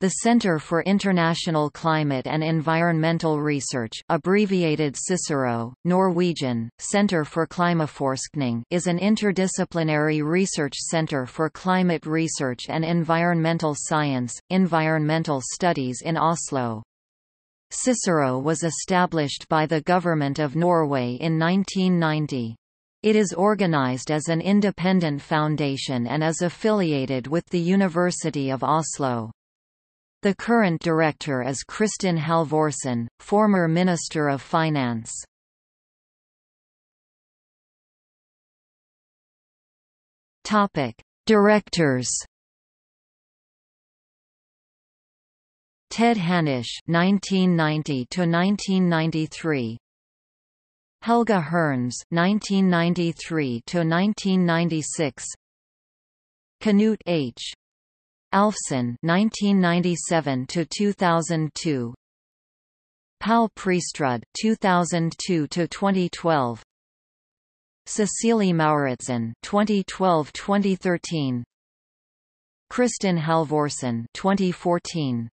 The Centre for International Climate and Environmental Research abbreviated CICERO, Norwegian, Centre for Klimaforskning is an interdisciplinary research centre for climate research and environmental science, environmental studies in Oslo. CICERO was established by the Government of Norway in 1990. It is organized as an independent foundation and is affiliated with the University of Oslo. The current director is Kristin Halvorsen, former Minister of Finance. Topic: Directors. Ted Hanisch (1990 to 1993). Helga Hernes (1993 to 1996). Knut H. Alfsen 1997 to 2002 Pal Prestrud 2002 to 2012 Cecilie Mauritzen 2012-2013 Kristin Halvorsen 2014